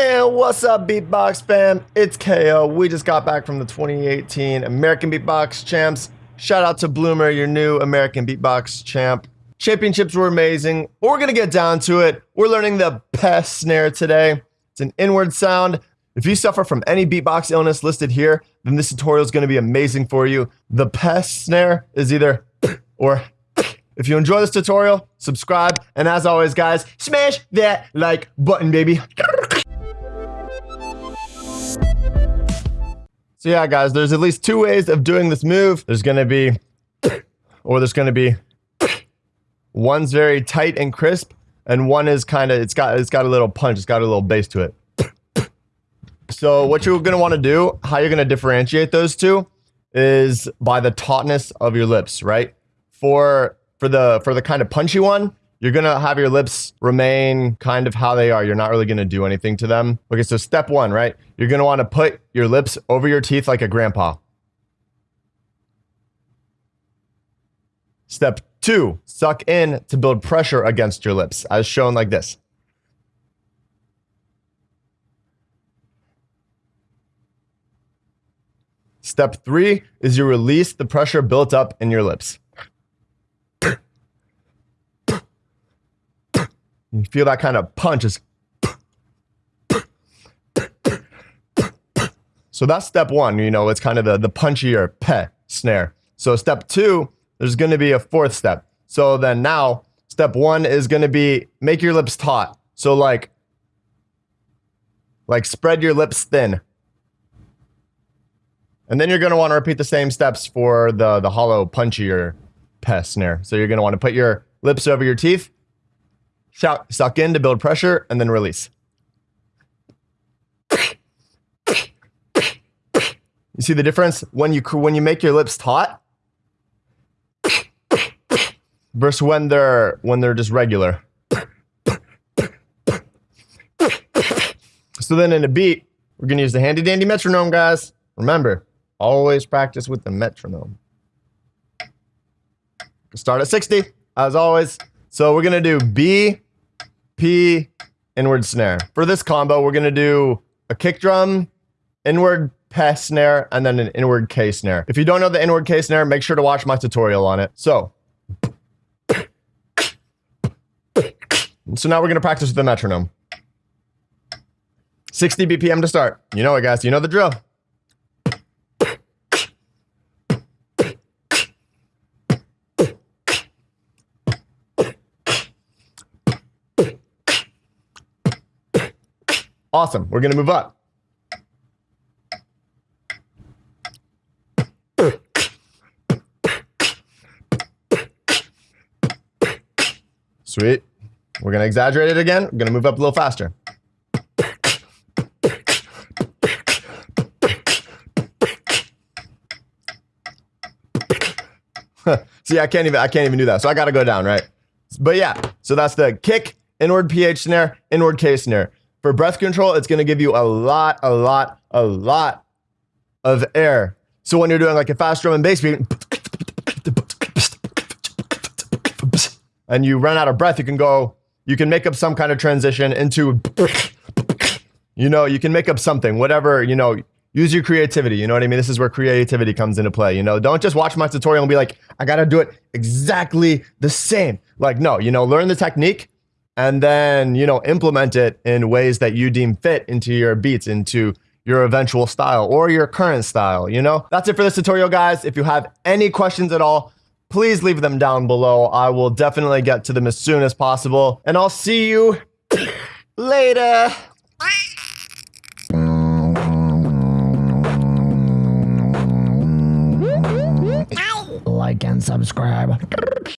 And what's up, Beatbox fam? It's KO. We just got back from the 2018 American Beatbox Champs. Shout out to Bloomer, your new American Beatbox Champ. Championships were amazing. We're gonna get down to it. We're learning the Pes snare today. It's an inward sound. If you suffer from any beatbox illness listed here, then this tutorial is gonna be amazing for you. The Pes snare is either or if you enjoy this tutorial, subscribe, and as always, guys, smash that like button, baby. So yeah, guys, there's at least two ways of doing this move. There's gonna be, or there's gonna be, one's very tight and crisp, and one is kind of, it's got, it's got a little punch, it's got a little bass to it. So what you're gonna wanna do, how you're gonna differentiate those two, is by the tautness of your lips, right? For, for the, for the kind of punchy one, you're gonna have your lips remain kind of how they are. You're not really gonna do anything to them. Okay, so step one, right? You're gonna wanna put your lips over your teeth like a grandpa. Step two, suck in to build pressure against your lips, as shown like this. Step three is you release the pressure built up in your lips. You feel that kind of punch is. So that's step one, you know, it's kind of the, the punchier pe snare. So step two, there's going to be a fourth step. So then now, step one is going to be make your lips taut. So like, like spread your lips thin. And then you're going to want to repeat the same steps for the, the hollow punchier pe snare. So you're going to want to put your lips over your teeth Shout, suck in to build pressure and then release. You see the difference when you when you make your lips taut versus when they're when they're just regular. So then in a beat, we're gonna use the handy dandy metronome, guys. Remember, always practice with the metronome. Start at 60, as always. So we're gonna do B, P, inward snare. For this combo, we're gonna do a kick drum, inward P snare, and then an inward K snare. If you don't know the inward K snare, make sure to watch my tutorial on it. So, so now we're gonna practice with the metronome. 60 BPM to start. You know it, guys. You know the drill. Awesome. We're going to move up. Sweet. We're going to exaggerate it again. We're going to move up a little faster. See, I can't even I can't even do that. So I got to go down, right? But yeah, so that's the kick, inward PH snare, inward K snare. For breath control, it's going to give you a lot, a lot, a lot of air. So when you're doing like a fast drum and bass beat, and you run out of breath, you can go, you can make up some kind of transition into, you know, you can make up something, whatever, you know, use your creativity. You know what I mean? This is where creativity comes into play. You know, don't just watch my tutorial and be like, I got to do it exactly the same. Like, no, you know, learn the technique and then, you know, implement it in ways that you deem fit into your beats, into your eventual style or your current style, you know? That's it for this tutorial, guys. If you have any questions at all, please leave them down below. I will definitely get to them as soon as possible. And I'll see you later. Like and subscribe.